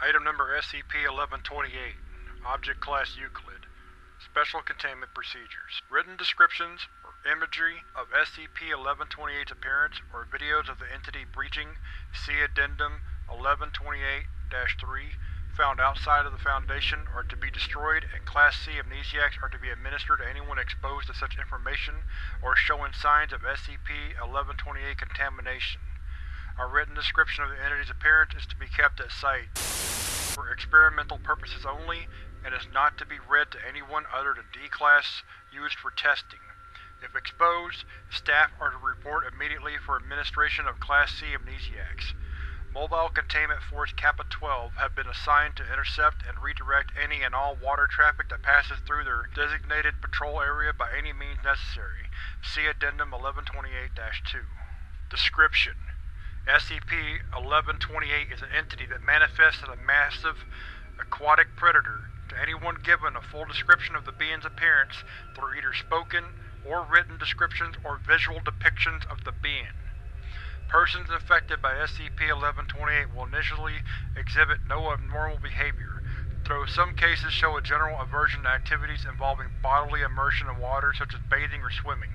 Item number SCP-1128 Object Class Euclid Special Containment Procedures Written descriptions or imagery of SCP-1128's appearance or videos of the entity breaching See Addendum 1128-3 found outside of the Foundation are to be destroyed and Class C amnestics are to be administered to anyone exposed to such information or showing signs of SCP-1128 contamination. A written description of the entity's appearance is to be kept at site for experimental purposes only and is not to be read to anyone other than D-Class used for testing. If exposed, staff are to report immediately for administration of Class C amnestics. Mobile Containment Force Kappa-12 have been assigned to intercept and redirect any and all water traffic that passes through their designated patrol area by any means necessary. See Addendum 1128-2. Description: SCP-1128 is an entity that manifests as a massive, aquatic predator. To anyone given a full description of the being's appearance through either spoken or written descriptions or visual depictions of the being. Persons infected by SCP-1128 will initially exhibit no abnormal behavior, though some cases show a general aversion to activities involving bodily immersion in water such as bathing or swimming.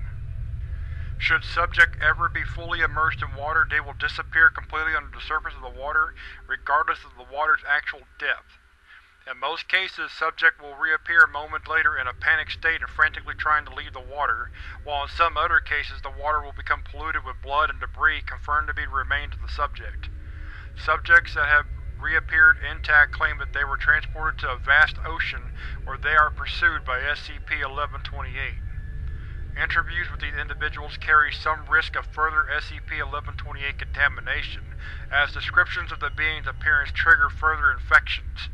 Should subject ever be fully immersed in water, they will disappear completely under the surface of the water, regardless of the water's actual depth. In most cases, subject will reappear a moment later in a panicked state and frantically trying to leave the water, while in some other cases the water will become polluted with blood and debris confirmed to be remains of the subject. Subjects that have reappeared intact claim that they were transported to a vast ocean where they are pursued by SCP-1128. Interviews with these individuals carry some risk of further SCP-1128 contamination, as descriptions of the being's appearance trigger further infections.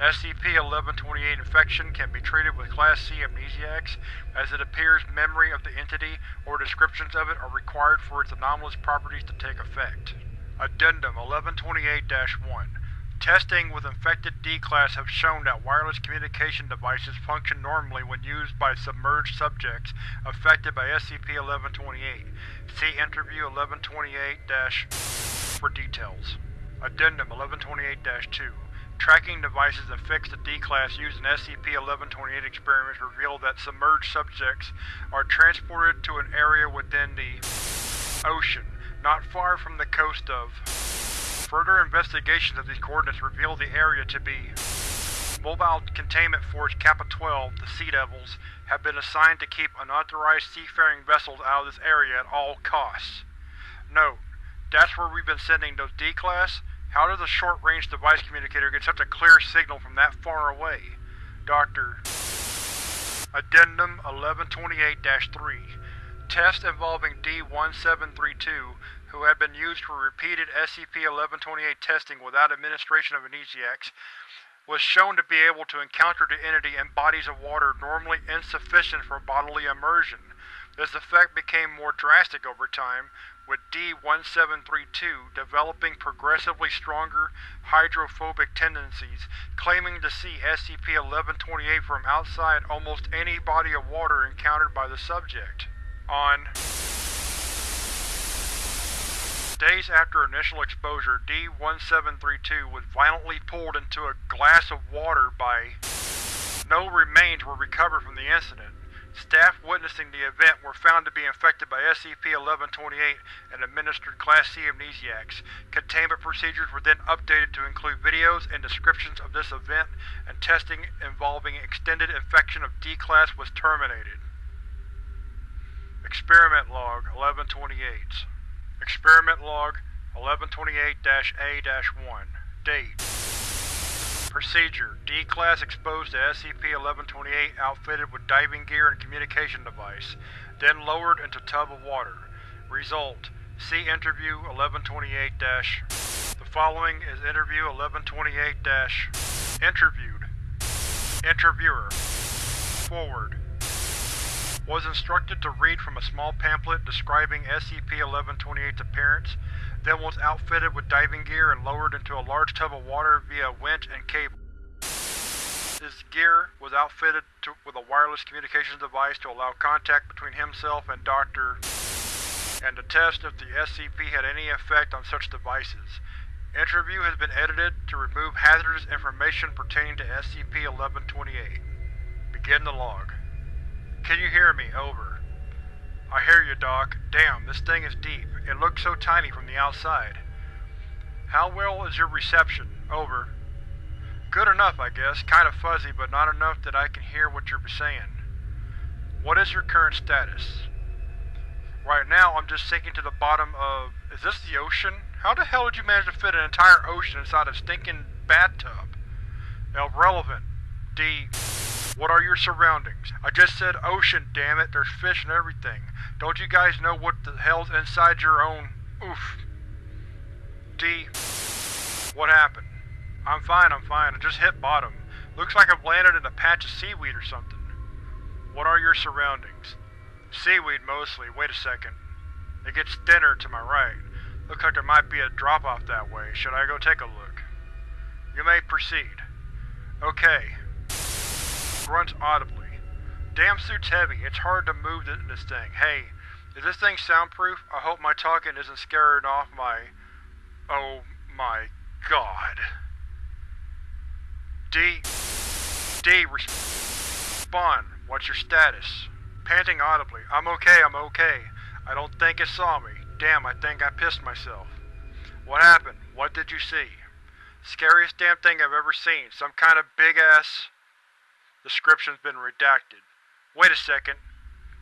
SCP-1128 infection can be treated with Class C amnestics, as it appears memory of the entity or descriptions of it are required for its anomalous properties to take effect. Addendum 1128-1 Testing with infected D-Class have shown that wireless communication devices function normally when used by submerged subjects affected by SCP-1128. See Interview 1128- for details. Addendum 1128-2 Tracking devices affixed to D-Class used in SCP-1128 experiments reveal that submerged subjects are transported to an area within the ocean, not far from the coast of. Further investigations of these coordinates reveal the area to be Mobile Containment Force Kappa-12, the Sea Devils, have been assigned to keep unauthorized seafaring vessels out of this area at all costs. Note, that's where we've been sending those D-Class how does a short-range device communicator get such a clear signal from that far away? Dr. Addendum 1128-3 Test involving D-1732, who had been used for repeated SCP-1128 testing without administration of amnestics, was shown to be able to encounter the entity in bodies of water normally insufficient for bodily immersion. This effect became more drastic over time, with D-1732 developing progressively stronger hydrophobic tendencies, claiming to see SCP-1128 from outside almost any body of water encountered by the subject. On days after initial exposure, D-1732 was violently pulled into a glass of water by no remains were recovered from the incident. Staff witnessing the event were found to be infected by SCP-1128 and administered Class C amnestics. Containment procedures were then updated to include videos and descriptions of this event, and testing involving extended infection of D-Class was terminated. Experiment Log 1128 Experiment Log 1128-A-1 Date. Procedure: D-Class exposed to SCP-1128 outfitted with diving gear and communication device, then lowered into tub of water. Result: See Interview 1128- The following is Interview 1128- Interviewed. Interviewer. Forward Was instructed to read from a small pamphlet describing SCP-1128's appearance, then was outfitted with diving gear and lowered into a large tub of water via winch and cable. His gear was outfitted to, with a wireless communications device to allow contact between himself and Dr. and to test if the SCP had any effect on such devices. Interview has been edited to remove hazardous information pertaining to SCP-1128. Begin the log. Can you hear me? Over. I hear you, Doc. Damn, this thing is deep. It looks so tiny from the outside. How well is your reception? Over. Good enough, I guess. Kind of fuzzy, but not enough that I can hear what you're saying. What is your current status? Right now, I'm just sinking to the bottom of… Is this the ocean? How the hell did you manage to fit an entire ocean inside a stinking bathtub? Irrelevant. D. What are your surroundings? I just said ocean, damn it. There's fish and everything. Don't you guys know what the hell's inside your own… Oof. D. What happened? I'm fine, I'm fine. I just hit bottom. Looks like I've landed in a patch of seaweed or something. What are your surroundings? Seaweed mostly. Wait a second. It gets thinner to my right. Looks like there might be a drop-off that way. Should I go take a look? You may proceed. Okay. Grunts audibly. Damn suit's heavy. It's hard to move in this thing. Hey, is this thing soundproof? I hope my talking isn't scaring off my… Oh my god. D. D. Respond. What's your status? Panting audibly. I'm okay, I'm okay. I don't think it saw me. Damn, I think I pissed myself. What happened? What did you see? Scariest damn thing I've ever seen. Some kind of big-ass… Description's been redacted. Wait a second.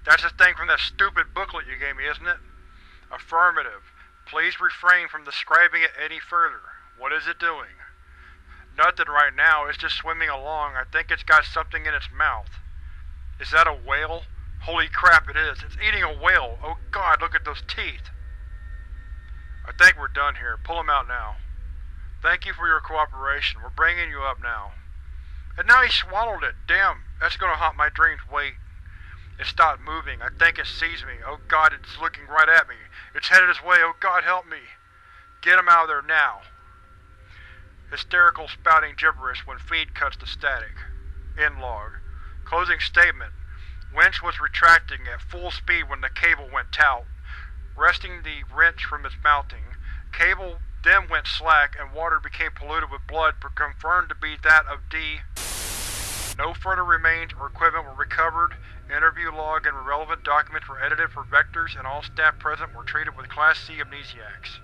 That's the thing from that stupid booklet you gave me, isn't it? Affirmative. Please refrain from describing it any further. What is it doing? Nothing right now, it's just swimming along. I think it's got something in its mouth. Is that a whale? Holy crap, it is. It's eating a whale. Oh god, look at those teeth. I think we're done here. Pull him out now. Thank you for your cooperation. We're bringing you up now. And now he swallowed it. Damn, that's gonna haunt my dreams. Wait. It stopped moving. I think it sees me. Oh god, it's looking right at me. It's headed this way. Oh god, help me. Get him out of there now. Hysterical spouting gibberish when feed cuts to static. End log. Closing statement. Winch was retracting at full speed when the cable went taut wresting the wrench from its mounting. Cable then went slack, and water became polluted with blood confirmed to be that of D. No further remains or equipment were recovered. Interview log and relevant documents were edited for vectors, and all staff present were treated with Class C amnestics.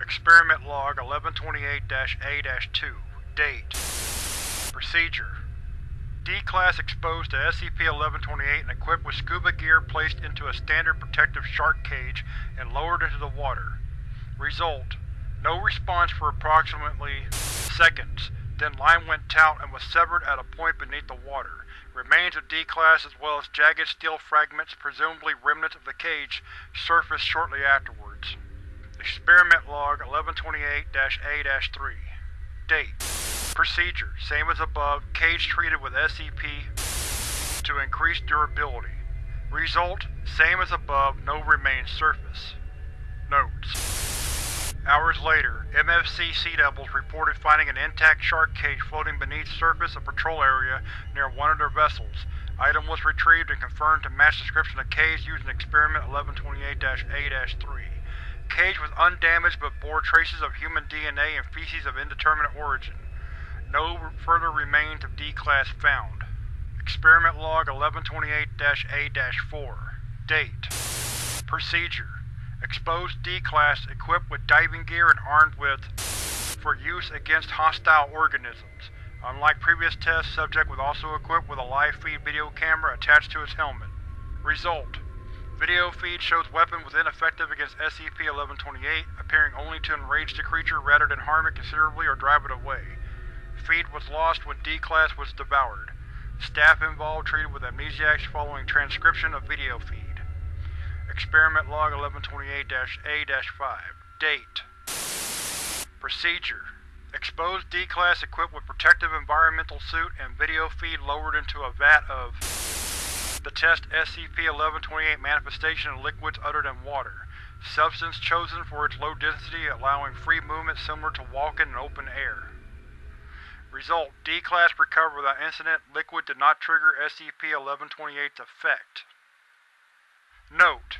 Experiment Log 1128-A-2 Date Procedure D-Class exposed to SCP-1128 and equipped with scuba gear placed into a standard protective shark cage and lowered into the water. Result: No response for approximately seconds, then line went taut and was severed at a point beneath the water. Remains of D-Class as well as jagged steel fragments, presumably remnants of the cage, surfaced shortly afterwards. Experiment Log 1128-A-3 Date Procedure: Same as above, cage treated with SCP to increase durability. Result: Same as above, no remains surface. Notes: Hours later, MFC Sea Devils reported finding an intact shark cage floating beneath surface of patrol area near one of their vessels. Item was retrieved and confirmed to match description of cage used in Experiment 1128-A-3. Cage was undamaged but bore traces of human DNA and feces of indeterminate origin. No further remains of D-Class found. Experiment Log 1128-A-4 Date Procedure Exposed D-Class equipped with diving gear and armed with for use against hostile organisms. Unlike previous tests, subject was also equipped with a live feed video camera attached to its helmet. Result: Video feed shows weapon was ineffective against SCP-1128, appearing only to enrage the creature rather than harm it considerably or drive it away. Feed was lost when D-Class was devoured. Staff involved treated with amnestics following transcription of video feed. Experiment Log 1128-A-5 Date Procedure Exposed D-Class equipped with protective environmental suit and video feed lowered into a vat of the test SCP-1128 manifestation of liquids other than water. Substance chosen for its low density allowing free movement similar to walking in open air. Result: D-Class recovered without incident. Liquid did not trigger SCP-1128's effect. Note: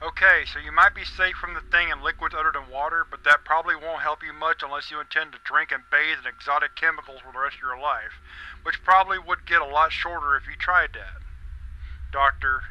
Okay, so you might be safe from the thing in liquids other than water, but that probably won't help you much unless you intend to drink and bathe in exotic chemicals for the rest of your life, which probably would get a lot shorter if you tried that. Doctor.